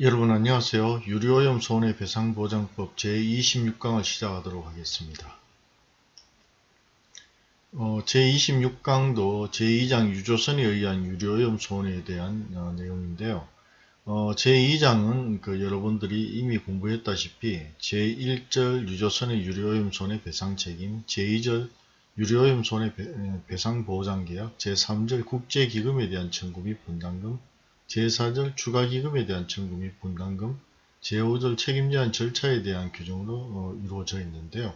여러분 안녕하세요. 유료오염 손해배상보장법 제26강을 시작하도록 하겠습니다. 어, 제26강도 제2장 유조선에 의한 유료오염 손해에 대한 어, 내용인데요. 어, 제2장은 그 여러분들이 이미 공부했다시피 제1절 유조선의 유료오염 손해배상 책임, 제2절 유료오염 손해배상보장계약, 제3절 국제기금에 대한 청구 및 분담금, 제4절 추가기금에 대한 청구 및 분담금, 제5절 책임제한 절차에 대한 규정으로 어, 이루어져 있는데요.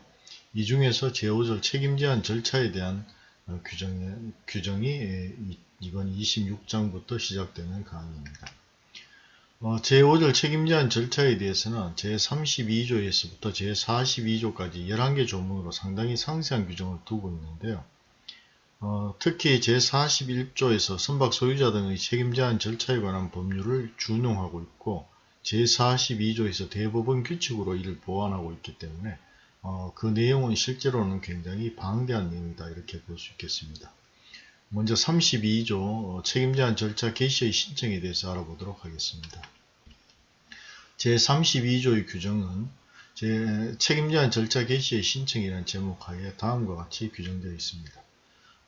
이 중에서 제5절 책임제한 절차에 대한 어, 규정이, 규정이 예, 이번 26장부터 시작되는 강의입니다. 어, 제5절 책임제한 절차에 대해서는 제32조에서부터 제42조까지 11개 조문으로 상당히 상세한 규정을 두고 있는데요. 어, 특히 제41조에서 선박 소유자 등의 책임 제한 절차에 관한 법률을 준용하고 있고 제42조에서 대법원 규칙으로 이를 보완하고 있기 때문에 어, 그 내용은 실제로는 굉장히 방대한 내용이다 이렇게 볼 수 있겠습니다. 먼저 32조 어, 책임 제한 절차 개시의 신청에 대해서 알아보도록 하겠습니다. 제32조의 규정은 제 책임 제한 절차 개시의 신청이라는 제목하에 다음과 같이 규정되어 있습니다.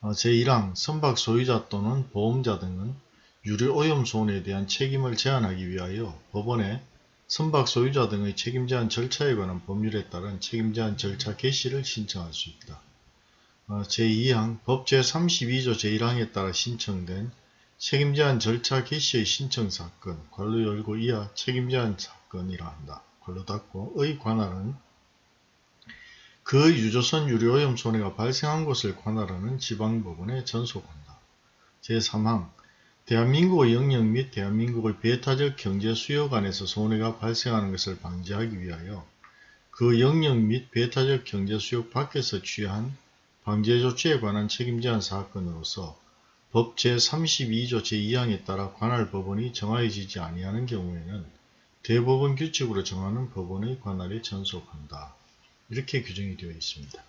어, 제1항 선박 소유자 또는 보험자 등은 유류오염 손해에 대한 책임을 제한하기 위하여 법원에 선박 소유자 등의 책임 제한 절차에 관한 법률에 따른 책임 제한 절차 개시를 신청할 수 있다. 어, 제2항 법 제 32조 제1항에 따라 신청된 책임 제한 절차 개시의 신청 사건 관로 열고 이하 책임 제한 사건이라 한다. 관로 닫고의 관할은 그 유조선 유료오염 손해가 발생한 것을 관할하는 지방법원에 전속한다. 제3항 대한민국의 영역 및 대한민국의 배타적 경제 수요관에서 손해가 발생하는 것을 방지하기 위하여 그 영역 및 배타적 경제 수요 밖에서 취한 방제 조치에 관한 책임 제한 사건으로서 법 제32조 제2항에 따라 관할 법원이 정하여지지 아니하는 경우에는 대법원 규칙으로 정하는 법원의 관할에 전속한다. 이렇게 규정이 되어 있습니다.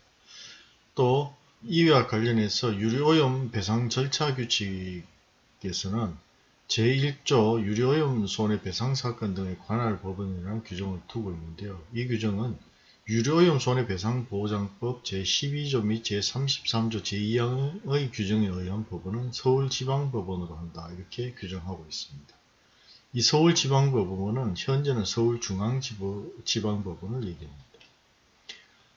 또 이와 관련해서 유료오염 배상 절차 규칙에서는 제1조 유료오염 손해배상 사건 등의 관할 법원이라는 규정을 두고 있는데요. 이 규정은 유료오염 손해배상보장법 제12조 및 제33조 제2항의 규정에 의한 법원은 서울지방법원으로 한다. 이렇게 규정하고 있습니다. 이 서울지방법원은 현재는 서울중앙지방법원을 얘기합니다.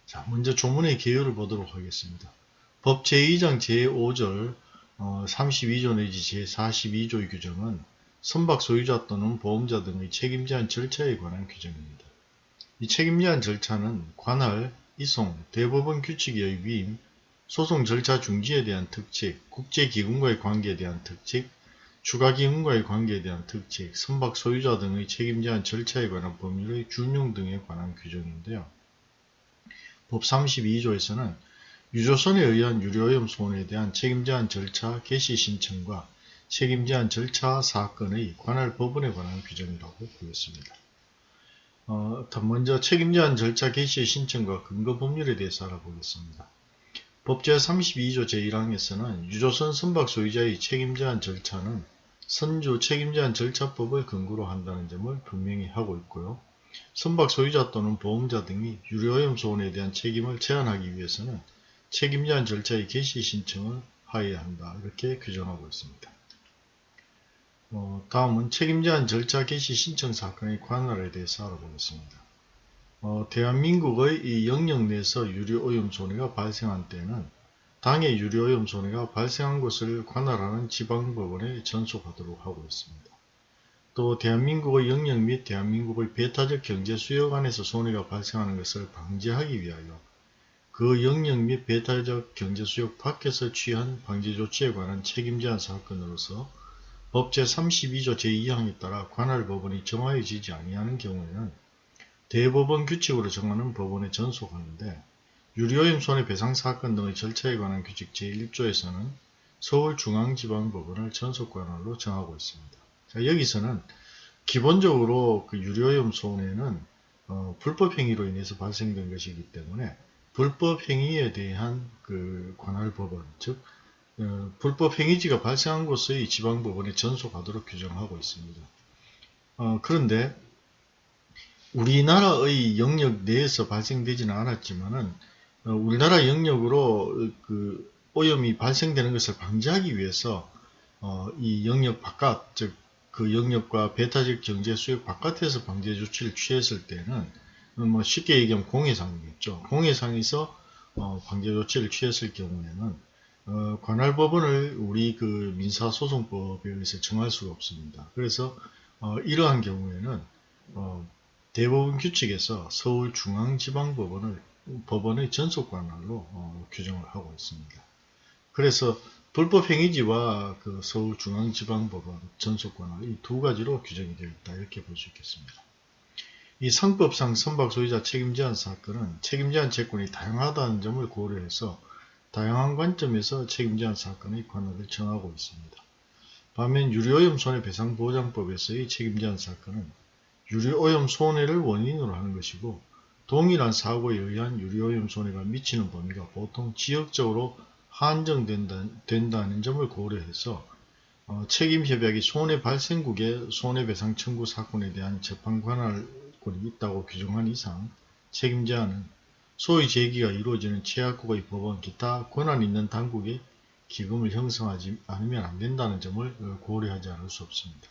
자, 먼저 조문의 개요를 보도록 하겠습니다. 법 제2장 제5절 어, 32조 내지 제42조의 규정은 선박 소유자 또는 보험자 등의 책임제한 절차에 관한 규정입니다. 이 책임제한 절차는 관할, 이송, 대법원 규칙의 위임, 소송 절차 중지에 대한 특칙, 국제기금과의 관계에 대한 특칙, 추가기금과의 관계에 대한 특칙, 선박 소유자 등의 책임제한 절차에 관한 법률의 준용 등에 관한 규정인데요. 법 32조에서는 유조선에 의한 유료오염 손해에 대한 책임제한 절차 개시 신청과 책임제한 절차 사건의 관할 법원에 관한 규정이라고 보였습니다. 어, 먼저 책임제한 절차 개시 신청과 근거 법률에 대해서 알아보겠습니다. 법 제32조 제1항에서는 유조선 선박 소유자의 책임제한 절차는 선주 책임제한 절차법을 근거로 한다는 점을 분명히 하고 있고요. 선박 소유자 또는 보험자 등이 유료오염 소원에 대한 책임을 제한하기 위해서는 책임 제한 절차의 개시 신청을 하여야 한다. 이렇게 규정하고 있습니다. 어, 다음은 책임 제한 절차 개시 신청 사건의 관할에 대해서 알아보겠습니다. 어, 대한민국의 이 영역 내에서 유료오염 손해가 발생한 때는 당의 유료오염 손해가 발생한 것을 관할하는 지방법원에 전속하도록 하고 있습니다. 또 대한민국의 영역 및 대한민국의 배타적 경제 수요관에서 손해가 발생하는 것을 방지하기 위하여 그 영역 및 배타적 경제 수요 밖에서 취한 방지 조치에 관한 책임 제한 사건으로서 법 제32조 제2항에 따라 관할 법원이 정하여지지 아니하는 경우에는 대법원 규칙으로 정하는 법원에 전속하는데 유료오염 손해배상 사건 등의 절차에 관한 규칙 제1조에서는 서울중앙지방법원을 전속관할로 정하고 있습니다. 자, 여기서는 기본적으로 그 유료염 손해는 어, 불법행위로 인해서 발생된 것이기 때문에 불법행위에 대한 그 관할법원, 즉 어, 불법행위지가 발생한 곳의 지방법원에 전속하도록 규정하고 있습니다. 어, 그런데 우리나라의 영역 내에서 발생되지는 않았지만은 어, 우리나라 영역으로 그 오염이 발생되는 것을 방지하기 위해서 어, 이 영역 바깥 즉 그 영역과 배타적 경제 수역 바깥에서 방제 조치를 취했을 때는 뭐 쉽게 얘기하면 공해상이겠죠. 공해상에서 어, 방제 조치를 취했을 경우에는 어, 관할 법원을 우리 그 민사소송법에 의해서 정할 수가 없습니다. 그래서 어, 이러한 경우에는 어, 대법원 규칙에서 서울중앙지방법원을 법원의 전속 관할로 어, 규정을 하고 있습니다. 그래서 불법행위지와 그 서울중앙지방법원 전속관할 이두 가지로 규정이 되어 있다 이렇게 볼 수 있겠습니다. 이 상법상 선박소유자 책임제한 사건은 책임제한 채권이 다양하다는 점을 고려해서 다양한 관점에서 책임제한 사건의 관할을 정하고 있습니다. 반면 유료오염 손해배상보장법에서의 책임제한 사건은 유료오염 손해를 원인으로 하는 것이고 동일한 사고에 의한 유료오염 손해가 미치는 범위가 보통 지역적으로 한정된다는 점을 고려해서 어, 책임협약이 손해 발생국의 손해배상 청구 사건에 대한 재판 관할권이 있다고 규정한 이상 책임제한은 소위 제기가 이루어지는 최악국의 법원 기타 권한 있는 당국에 기금을 형성하지 않으면 안 된다는 점을 고려하지 않을 수 없습니다.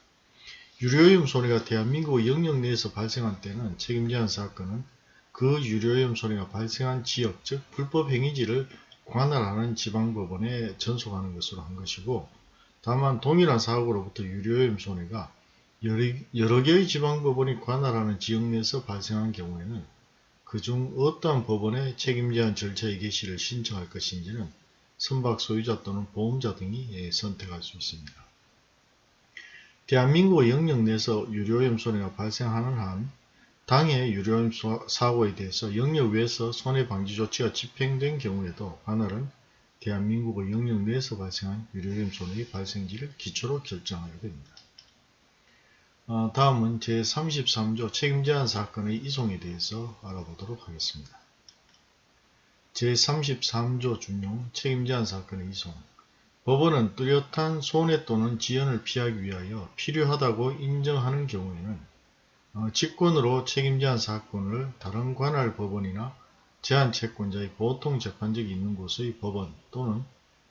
유료오염 손해가 대한민국의 영역 내에서 발생한 때는 책임제한 사건은 그 유료오염 손해가 발생한 지역 즉 불법 행위지를 관할하는 지방법원에 전속하는 것으로 한 것이고 다만 동일한 사고로부터 유료오염 손해가 여러, 여러 개의 지방법원이 관할하는 지역 내에서 발생한 경우에는 그중 어떠한 법원에 책임제한 절차의 개시를 신청할 것인지는 선박 소유자 또는 보험자 등이 예, 선택할 수 있습니다. 대한민국 영역 내에서 유료오염 손해가 발생하는 한 당해 유료오염 사고에 대해서 영역 외에서 손해방지 조치가 집행된 경우에도 관할은 대한민국의 영역 내에서 발생한 유료오염 손해의 발생지를 기초로 결정하게 됩니다. 어, 다음은 제33조 책임제한 사건의 이송에 대해서 알아보도록 하겠습니다. 제33조 준용 책임제한 사건의 이송 법원은 뚜렷한 손해 또는 지연을 피하기 위하여 필요하다고 인정하는 경우에는 어, 직권으로 책임제한 사건을 다른 관할 법원이나 제한채권자의 보통 재판적이 있는 곳의 법원 또는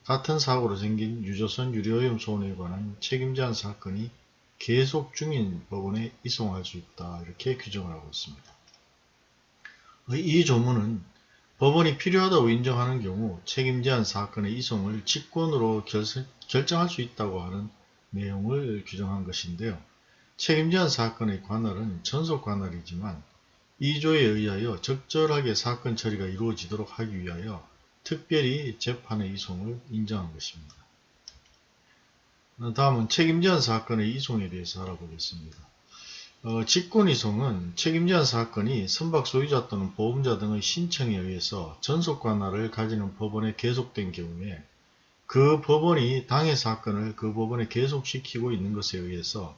같은 사고로 생긴 유조선 유료오염 손해에 관한 책임제한 사건이 계속 중인 법원에 이송할 수 있다 이렇게 규정을 하고 있습니다. 이 조문은 법원이 필요하다고 인정하는 경우 책임제한 사건의 이송을 직권으로 결정, 결정할 수 있다고 하는 내용을 규정한 것인데요. 책임제한 사건의 관할은 전속 관할이지만 이 조에 의하여 적절하게 사건 처리가 이루어지도록 하기 위하여 특별히 재판의 이송을 인정한 것입니다. 다음은 책임제한 사건의 이송에 대해서 알아보겠습니다. 어, 직권이송은 책임제한 사건이 선박 소유자 또는 보험자 등의 신청에 의해서 전속관할을 가지는 법원에 계속된 경우에 그 법원이 당해 사건을 그 법원에 계속시키고 있는 것에 의해서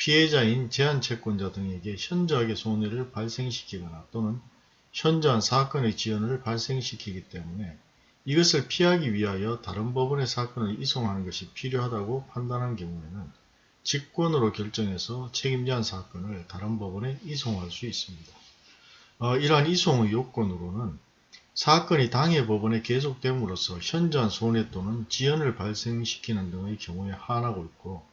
피해자인 제한채권자 등에게 현저하게 손해를 발생시키거나 또는 현저한 사건의 지연을 발생시키기 때문에 이것을 피하기 위하여 다른 법원의 사건을 이송하는 것이 필요하다고 판단한 경우에는 직권으로 결정해서 책임제한 사건을 다른 법원에 이송할 수 있습니다. 어, 이러한 이송의 요건으로는 사건이 당해 법원에 계속됨으로써 현저한 손해 또는 지연을 발생시키는 등의 경우에 한하고 있고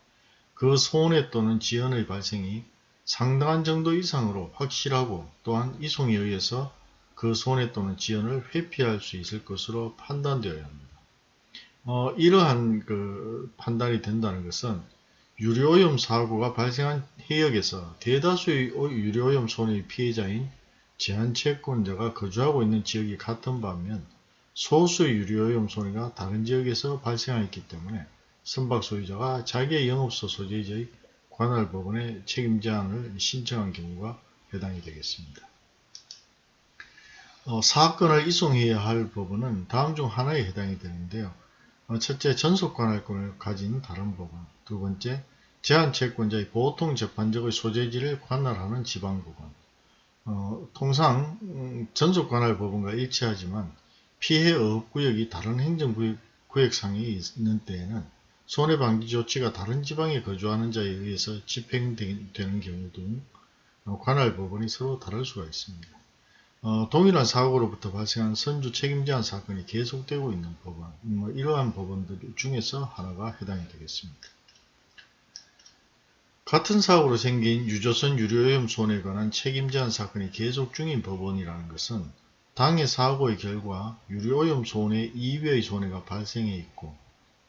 그 손해 또는 지연의 발생이 상당한 정도 이상으로 확실하고 또한 이송에 의해서 그 손해 또는 지연을 회피할 수 있을 것으로 판단되어야 합니다. 어, 이러한 그 판단이 된다는 것은 유료오염 사고가 발생한 해역에서 대다수의 유료오염 손해의 피해자인 제한채권자가 거주하고 있는 지역이 같은 반면 소수의 유료오염 손해가 다른 지역에서 발생하였기 때문에 선박 소유자가 자기의 영업소 소재지의 관할 법원에 책임 제한을 신청한 경우가 해당이 되겠습니다. 어, 사건을 이송해야 할 법원은 다음 중 하나에 해당이 되는데요. 어, 첫째, 전속 관할권을 가진 다른 법원. 두 번째, 제한 채권자의 보통 재판적의 소재지를 관할하는 지방법원. 어, 통상 음, 전속 관할 법원과 일치하지만 피해 어업구역이 다른 행정구역상에 있는 때에는 손해방지 조치가 다른 지방에 거주하는 자에 의해서 집행되는 경우 등 어, 관할 법원이 서로 다를 수가 있습니다. 어, 동일한 사고로부터 발생한 선주 책임제한 사건이 계속되고 있는 법원, 뭐 이러한 법원들 중에서 하나가 해당이 되겠습니다. 같은 사고로 생긴 유조선 유료오염 손해에 관한 책임제한 사건이 계속 중인 법원이라는 것은 당해 사고의 결과 유료오염 손해 이외의 손해가 발생해 있고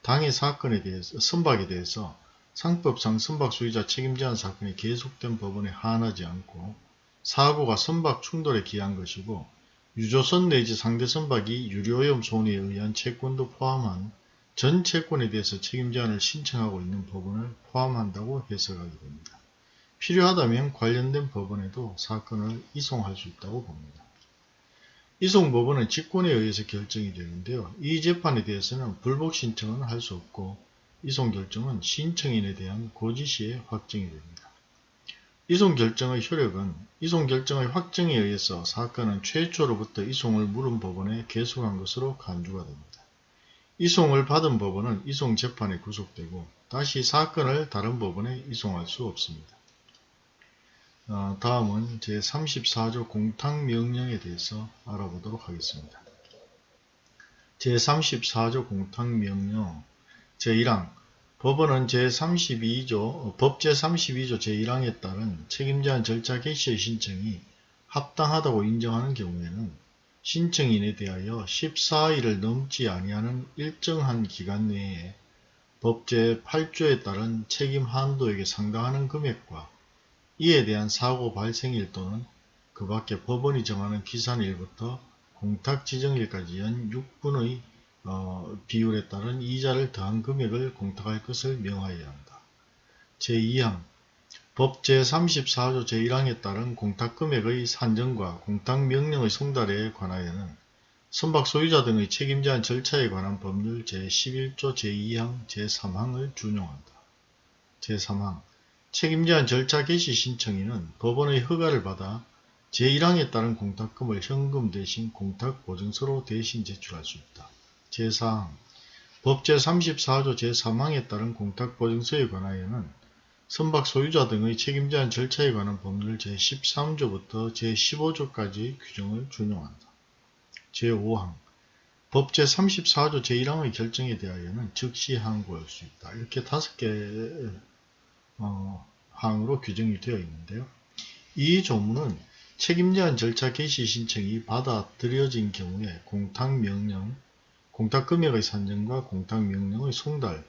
당해 사건에 대해서 선박에 대해서 상법상 선박 소유자 책임 제한 사건이 계속된 법원에 한하지 않고 사고가 선박 충돌에 기한 것이고 유조선 내지 상대 선박이 유료오염 손해에 의한 채권도 포함한 전 채권에 대해서 책임 제한을 신청하고 있는 법원을 포함한다고 해석하게 됩니다. 필요하다면 관련된 법원에도 사건을 이송할 수 있다고 봅니다. 이송 법원은 직권에 의해서 결정이 되는데요. 이 재판에 대해서는 불복 신청은 할 수 없고 이송 결정은 신청인에 대한 고지시에 확정이 됩니다. 이송 결정의 효력은 이송 결정의 확정에 의해서 사건은 최초로부터 이송을 물은 법원에 계속한 것으로 간주가 됩니다. 이송을 받은 법원은 이송 재판에 구속되고 다시 사건을 다른 법원에 이송할 수 없습니다. 어, 다음은 제34조 공탁명령에 대해서 알아보도록 하겠습니다. 제34조 공탁명령 제1항 법원은 제32조 법 제32조 제1항에 따른 책임제한 절차 개시의 신청이 합당하다고 인정하는 경우에는 신청인에 대하여 14일을 넘지 아니하는 일정한 기간 내에 법 제 8조에 따른 책임 한도에게 상당하는 금액과 이에 대한 사고 발생일 또는 그 밖에 법원이 정하는 기산일부터 공탁 지정일까지 연 6분의 어, 비율에 따른 이자를 더한 금액을 공탁할 것을 명하여야 한다. 제2항 법 제34조 제1항에 따른 공탁금액의 산정과 공탁명령의 송달에 관하여는 선박 소유자 등의 책임제한 절차에 관한 법률 제11조 제2항 제3항을 준용한다. 제3항 책임제한 절차 개시 신청인은 법원의 허가를 받아 제1항에 따른 공탁금을 현금 대신 공탁보증서로 대신 제출할 수 있다. 제4항 법 제34조 제3항에 따른 공탁보증서에 관하여는 선박 소유자 등의 책임제한 절차에 관한 법률 제13조부터 제15조까지 규정을 준용한다. 제5항 법 제34조 제1항의 결정에 대하여는 즉시 항고할 수 있다. 이렇게 다섯 개 어, 항으로 규정이 되어 있는데요. 이 조문은 책임제한 절차 개시 신청이 받아들여진 경우에 공탁명령, 공탁금액의 산정과 공탁명령의 송달,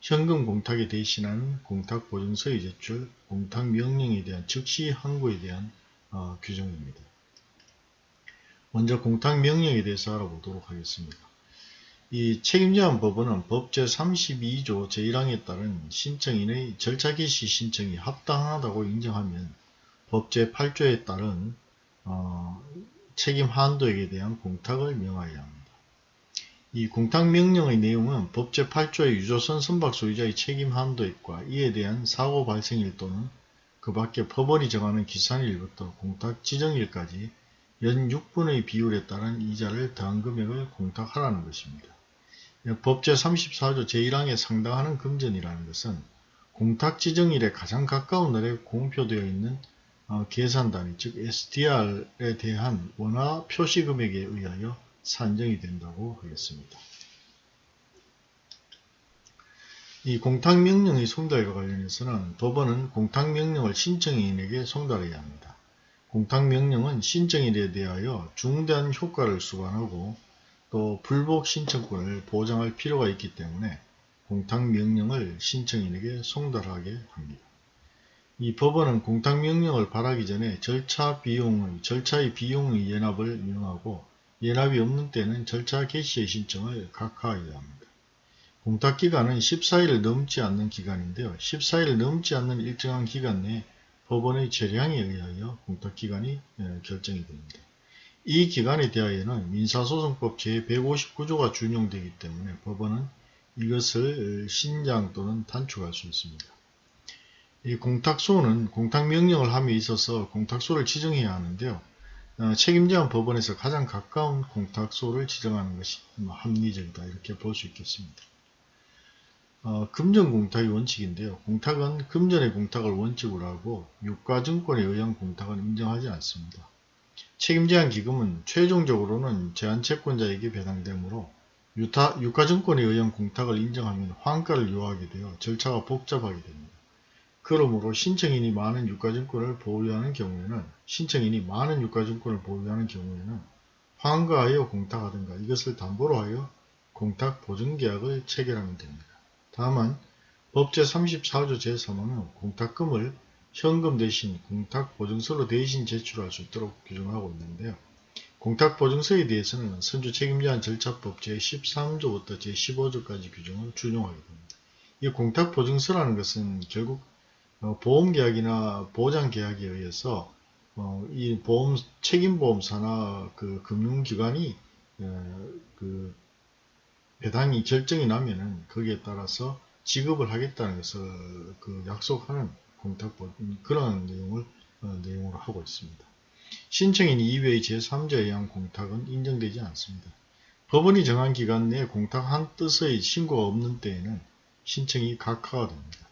현금 공탁에 대신하는 공탁보증서의 제출, 공탁명령에 대한 즉시 항고에 대한 어, 규정입니다. 먼저 공탁명령에 대해서 알아보도록 하겠습니다. 이 책임제한 법원은 법 제 32조 제1항에 따른 신청인의 절차 개시 신청이 합당하다고 인정하면 법 제 8조에 따른 어, 책임 한도액에 대한 공탁을 명하여야 합니다. 이 공탁 명령의 내용은 법 제 8조의 유조선 선박 소유자의 책임 한도액과 이에 대한 사고 발생일 또는 그 밖에 법원이 정하는 기산일부터 공탁 지정일까지 연 6분의 비율에 따른 이자를 더한 금액을 공탁하라는 것입니다. 법 제 34조 제1항에 상당하는 금전이라는 것은 공탁 지정일에 가장 가까운 날에 공표되어 있는 어, 계산단위 즉 SDR에 대한 원화 표시 금액에 의하여 산정이 된다고 하겠습니다. 이 공탁명령의 송달과 관련해서는 법원은 공탁명령을 신청인에게 송달해야 합니다. 공탁명령은 신청인에 대하여 중대한 효과를 수반하고 또 불복 신청권을 보장할 필요가 있기 때문에 공탁명령을 신청인에게 송달하게 합니다. 이 법원은 공탁명령을 발하기 전에 절차 비용의, 절차의 비용의 연합을 명하고 연합이 없는 때는 절차 개시의 신청을 각하해야 합니다. 공탁기간은 14일을 넘지 않는 기간인데요. 14일을 넘지 않는 일정한 기간 내에 법원의 재량에 의하여 공탁기간이 예, 결정이 됩니다. 이 기간에 대하여는 민사소송법 제159조가 준용되기 때문에 법원은 이것을 신장 또는 단축할 수 있습니다. 이 공탁소는 공탁명령을 함에 있어서 공탁소를 지정해야 하는데요. 어, 책임제한 법원에서 가장 가까운 공탁소를 지정하는 것이 뭐 합리적이다 이렇게 볼 수 있겠습니다. 어, 금전 공탁이 원칙인데요. 공탁은 금전의 공탁을 원칙으로 하고 유가증권에 의한 공탁은 인정하지 않습니다. 책임제한 기금은 최종적으로는 제한채권자에게 배당되므로 유타, 유가증권에 의한 공탁을 인정하면 환가를 요하게 되어 절차가 복잡하게 됩니다. 그러므로 신청인이 많은 유가증권을 보유하는 경우에는 신청인이 많은 유가증권을 보유하는 경우에는 환가하여 공탁하든가 이것을 담보로 하여 공탁 보증계약을 체결하면 됩니다. 다만 법제 34조 제3호는 공탁금을 현금 대신 공탁보증서로 대신 제출할 수 있도록 규정하고 있는데요. 공탁보증서에 대해서는 선주 책임제한 절차법 제13조부터 제15조까지 규정을 준용하게 됩니다. 이 공탁보증서라는 것은 결국 어, 보험계약이나 보장계약에 의해서 어, 이 보험 책임보험사나 그 금융기관이 어, 그 배당이 결정이 나면은 거기에 따라서 지급을 하겠다는 것을 그 약속하는 공탁법 그런 내용을 어, 내용으로 하고 있습니다. 신청인 이외의 제3자에 의한 공탁은 인정되지 않습니다. 법원이 정한 기간 내에 공탁한 뜻의 신고가 없는 때에는 신청이 각하가 됩니다.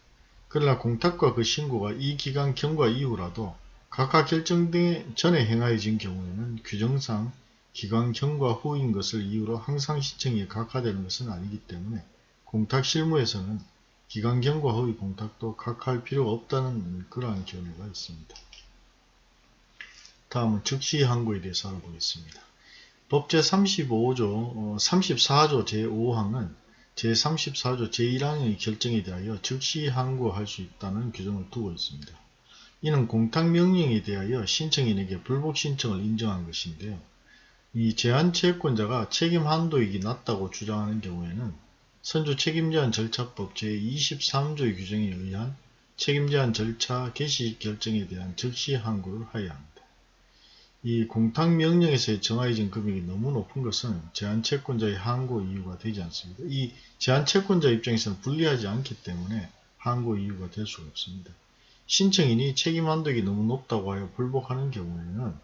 그러나 공탁과 그 신고가 이 기간 경과 이후라도 각하 결정 전에 행하여진 경우에는 규정상 기관 경과 후인 것을 이유로 항상 시청이 각하되는 것은 아니기 때문에 공탁 실무에서는 기관 경과 후의 공탁도 각하할 필요가 없다는 그러한 견해가 있습니다. 다음은 즉시 항고에 대해서 알아보겠습니다. 법제 35조, 34조 제5항은 제34조 제1항의 결정에 대하여 즉시 항고할 수 있다는 규정을 두고 있습니다. 이는 공탁명령에 대하여 신청인에게 불복 신청을 인정한 것인데요. 이 제한채권자가 책임 한도익이 낮다고 주장하는 경우에는 선주 책임제한 절차법 제23조의 규정에 의한 책임제한 절차 개시 결정에 대한 즉시 항고를 하여야 합니다. 이 공탁명령에서 정하여진 금액이 너무 높은 것은 제한채권자의 항고 이유가 되지 않습니다. 이 제한채권자 입장에서는 불리하지 않기 때문에 항고 이유가 될 수가 없습니다. 신청인이 책임 한도액이 너무 높다고 하여 불복하는 경우에는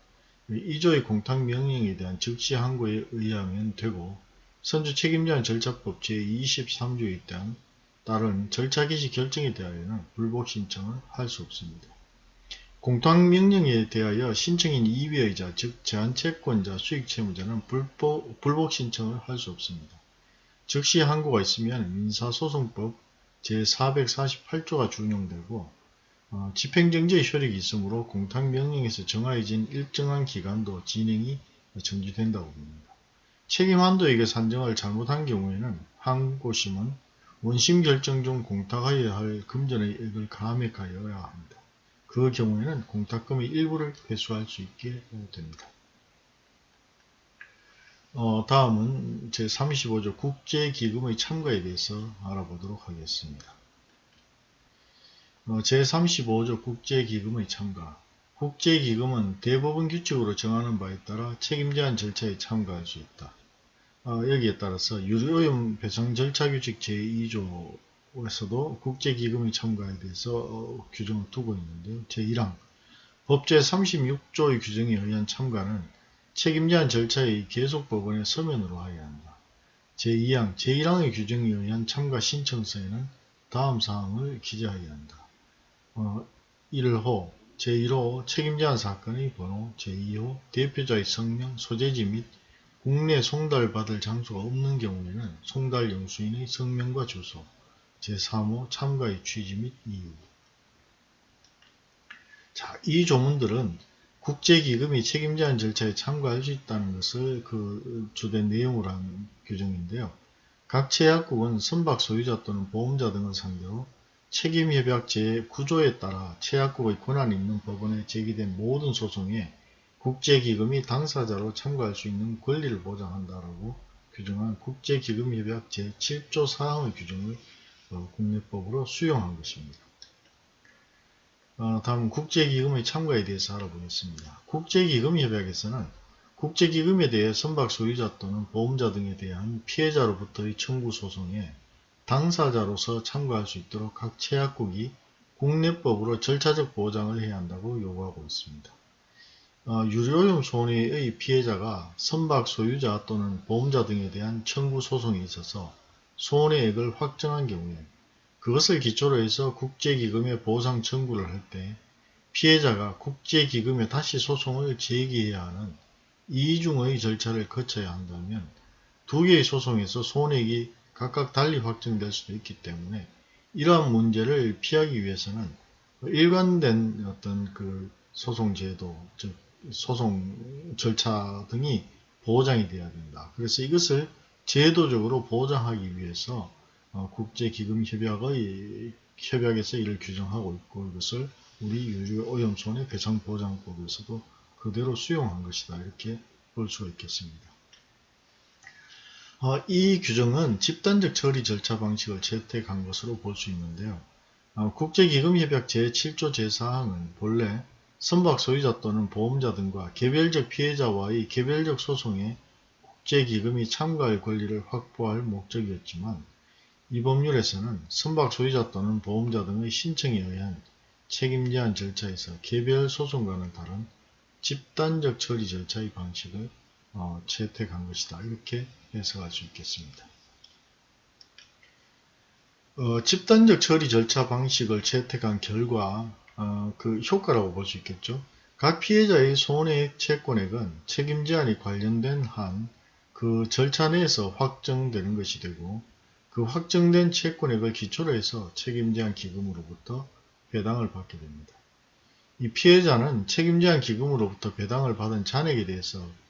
2조의 공탁명령에 대한 즉시 항고에 의하면 되고 선주 책임자는 절차법 제23조에 따른 따른 절차 개시 결정에 대하여는 불복 신청을 할 수 없습니다. 공탁명령에 대하여 신청인 이외의자 즉 제한채권자 수익채무자는 불복, 불복 신청을 할 수 없습니다. 즉시 항고가 있으면 민사소송법 제448조가 준용되고 어, 집행정지의 효력이 있으므로 공탁명령에서 정하여진 일정한 기간도 진행이 정지된다고 봅니다. 책임한도에게 산정을 잘못한 경우에는 항고심은 원심 결정 중 공탁하여야 할 금전의 액을 감액하여야 합니다. 그 경우에는 공탁금의 일부를 회수할 수 있게 됩니다. 어, 다음은 제35조 국제기금의 참가에 대해서 알아보도록 하겠습니다. 어, 제35조 국제기금의 참가 국제기금은 대법원 규칙으로 정하는 바에 따라 책임제한 절차에 참가할 수 있다. 어, 여기에 따라서 유료염 배상 절차 규칙 제2조에서도 국제기금의 참가에 대해서 어, 규정을 두고 있는데요. 제1항 법제 36조의 규정에 의한 참가는 책임제한 절차의 계속 법원의 서면으로 하여야 한다. 제2항 제1항의 규정에 의한 참가 신청서에는 다음 사항을 기재하여야 한다. 어, 1호, 제1호 책임제한 사건의 번호, 제2호 대표자의 성명, 소재지 및 국내 송달받을 장소가 없는 경우에는 송달 영수인의 성명과 주소, 제3호 참가의 취지 및 이유. 자, 이 조문들은 국제기금이 책임제한 절차에 참가할 수 있다는 것을 그 주된 내용으로 한 규정인데요. 각 제약국은 선박 소유자 또는 보험자 등을 상대로 책임협약 제9조에 따라 최약국의 권한이 있는 법원에 제기된 모든 소송에 국제기금이 당사자로 참가할 수 있는 권리를 보장한다라고 규정한 국제기금협약 제7조 사항의 규정을 어, 국내법으로 수용한 것입니다. 어, 다음 국제기금의 참가에 대해서 알아보겠습니다. 국제기금협약에서는 국제기금에 대해 선박 소유자 또는 보험자 등에 대한 피해자로부터의 청구 소송에 당사자로서 참가할 수 있도록 각 채약국이 국내법으로 절차적 보장을 해야 한다고 요구하고 있습니다. 어, 유료오염 손해의 피해자가 선박 소유자 또는 보험자 등에 대한 청구 소송에 있어서 손해액을 확정한 경우에 그것을 기초로 해서 국제기금에 보상 청구를 할 때 피해자가 국제기금에 다시 소송을 제기해야 하는 이중의 절차를 거쳐야 한다면 두 개의 소송에서 손해액이 각각 달리 확정될 수도 있기 때문에 이러한 문제를 피하기 위해서는 일관된 어떤 그 소송 제도, 즉 소송 절차 등이 보장이 되어야 된다. 그래서 이것을 제도적으로 보장하기 위해서 어, 국제기금협약의 협약에서 이를 규정하고 있고 이것을 우리 유류오염손해 배상보장법에서도 그대로 수용한 것이다. 이렇게 볼 수가 있겠습니다. 어, 이 규정은 집단적 처리 절차 방식을 채택한 것으로 볼 수 있는데요. 어, 국제기금협약 제7조 제4항은 본래 선박 소유자 또는 보험자 등과 개별적 피해자와의 개별적 소송에 국제기금이 참가할 권리를 확보할 목적이었지만 이 법률에서는 선박 소유자 또는 보험자 등의 신청에 의한 책임 제한 절차에서 개별 소송과는 다른 집단적 처리 절차의 방식을 어, 채택한 것이다. 이렇게 해석할 수 있겠습니다. 어, 집단적 처리 절차 방식을 채택한 결과 어, 그 효과라고 볼 수 있겠죠. 각 피해자의 손해액 채권액은 책임 제한이 관련된 한 그 절차 내에서 확정되는 것이 되고 그 확정된 채권액을 기초로 해서 책임 제한 기금으로부터 배당을 받게 됩니다. 이 피해자는 책임 제한 기금으로부터 배당을 받은 잔액에 대해서 어,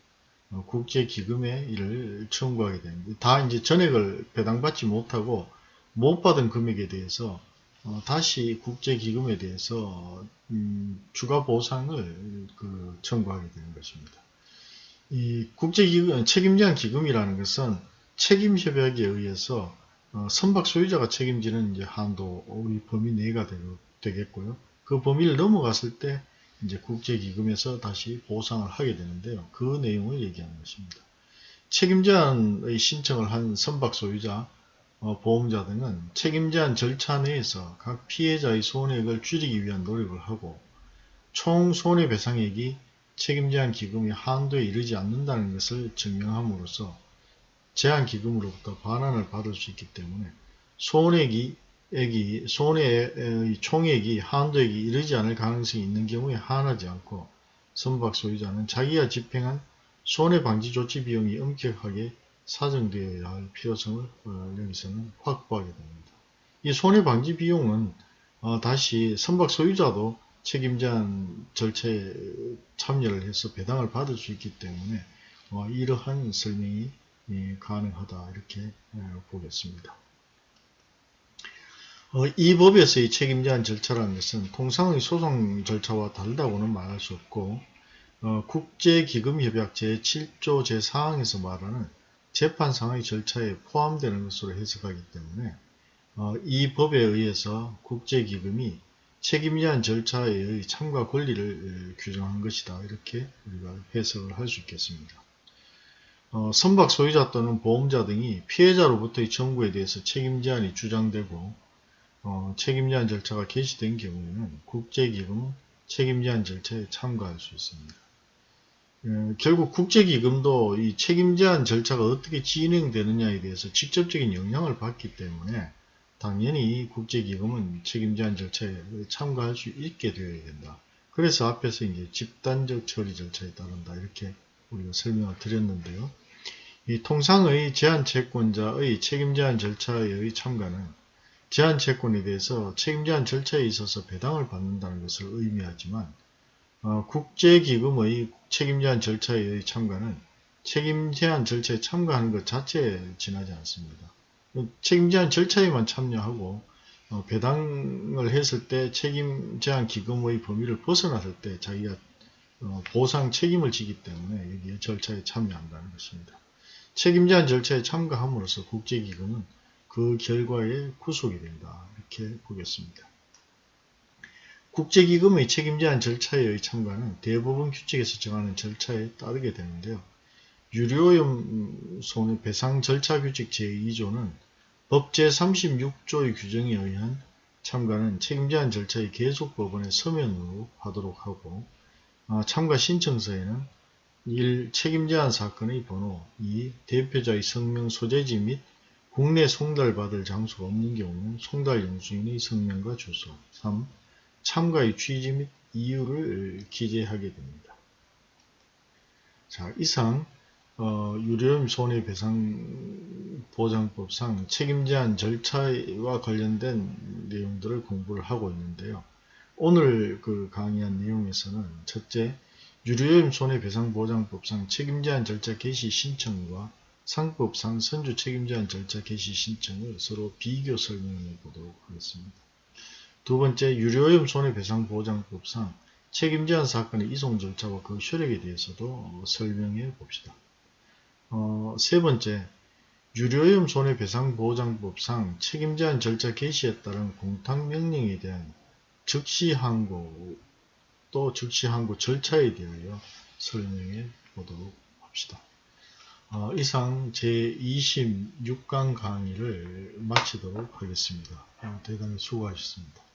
국제기금에 이를 청구하게 됩니다. 다 이제 전액을 배당받지 못하고 못 받은 금액에 대해서 어, 다시 국제기금에 대해서 음, 추가 보상을 그 청구하게 되는 것입니다. 이 국제기금 책임제한 기금이라는 것은 책임협약에 의해서 어, 선박 소유자가 책임지는 이제 한도의 범위 내가 되겠고요. 그 범위를 넘어갔을 때 이제 국제기금에서 다시 보상을 하게 되는데요. 그 내용을 얘기하는 것입니다. 책임제한의 신청을 한 선박 소유자, 어, 보험자 등은 책임제한 절차 내에서 각 피해자의 손해액을 줄이기 위한 노력을 하고 총 손해배상액이 책임제한 기금의 한도에 이르지 않는다는 것을 증명함으로써 제한기금으로부터 반환을 받을 수 있기 때문에 손해액이 액이 손해의 총액이 한도액이 이르지 않을 가능성이 있는 경우에 한하지 않고 선박 소유자는 자기가 집행한 손해방지 조치 비용이 엄격하게 사정되어야 할 필요성을 어, 여기서는 확보하게 됩니다. 이 손해방지 비용은 어, 다시 선박 소유자도 책임제한 절차에 참여를 해서 배당을 받을 수 있기 때문에 어, 이러한 설명이 예, 가능하다 이렇게 어, 보겠습니다. 어, 이 법에서의 책임 제한 절차라는 것은 통상의 소송 절차와 다르다고는 말할 수 없고 어, 국제기금협약 제7조 제4항에서 말하는 재판상의 절차에 포함되는 것으로 해석하기 때문에 어, 이 법에 의해서 국제기금이 책임 제한 절차의 참가 권리를 규정한 것이다. 이렇게 우리가 해석을 할 수 있겠습니다. 어, 선박 소유자 또는 보험자 등이 피해자로부터의 청구에 대해서 책임 제한이 주장되고 어, 책임 제한 절차가 개시된 경우에는 국제기금 책임 제한 절차에 참가할 수 있습니다. 어, 결국 국제기금도 이 책임 제한 절차가 어떻게 진행되느냐에 대해서 직접적인 영향을 받기 때문에 당연히 국제기금은 책임 제한 절차에 참가할 수 있게 되어야 된다. 그래서 앞에서 이제 집단적 처리 절차에 따른다. 이렇게 우리가 설명을 드렸는데요. 이 통상의 제한 채권자의 책임 제한 절차의 참가는 제한 채권에 대해서 책임 제한 절차에 있어서 배당을 받는다는 것을 의미하지만 어, 국제기금의 책임 제한 절차의 참가는 책임 제한 절차에 참가하는 것 자체에 지나지 않습니다. 책임 제한 절차에만 참여하고 어, 배당을 했을 때 책임 제한 기금의 범위를 벗어났을 때 자기가 어, 보상 책임을 지기 때문에 여기에 절차에 참여한다는 것입니다. 책임 제한 절차에 참가함으로써 국제기금은 그 결과에 구속이 된다. 이렇게 보겠습니다. 국제기금의 책임제한 절차에 의 참가는 대부분 규칙에서 정하는 절차에 따르게 되는데요. 유료오염 손해배상 절차 규칙 제2조는 법 제 36조의 규정에 의한 참가는 책임제한 절차의 계속 법원의 서면으로 하도록 하고 아, 참가 신청서에는 1. 책임제한 사건의 번호 2. 대표자의 성명 소재지 및 국내 송달받을 장소가 없는 경우 송달 영수인의 성명과 주소 3. 참가의 취지 및 이유를 기재하게 됩니다. 자 이상 어, 유료염 손해배상보장법상 책임제한 절차와 관련된 내용들을 공부를 하고 있는데요. 오늘 그 강의한 내용에서는 첫째, 유료염 손해배상보장법상 책임제한 절차 개시 신청과 상법상 선주 책임제한 절차 개시 신청을 서로 비교 설명해 보도록 하겠습니다. 두 번째, 유료염 손해배상보장법상 책임제한 사건의 이송 절차와 그 효력에 대해서도 설명해 봅시다. 어, 세 번째, 유료염 손해배상보장법상 책임제한 절차 개시에 따른 공탁명령에 대한 즉시항고 또 즉시항고 절차에 대하여 설명해 보도록 합시다. 어, 이상 제26강 강의를 마치도록 하겠습니다. 어, 대단히 수고하셨습니다.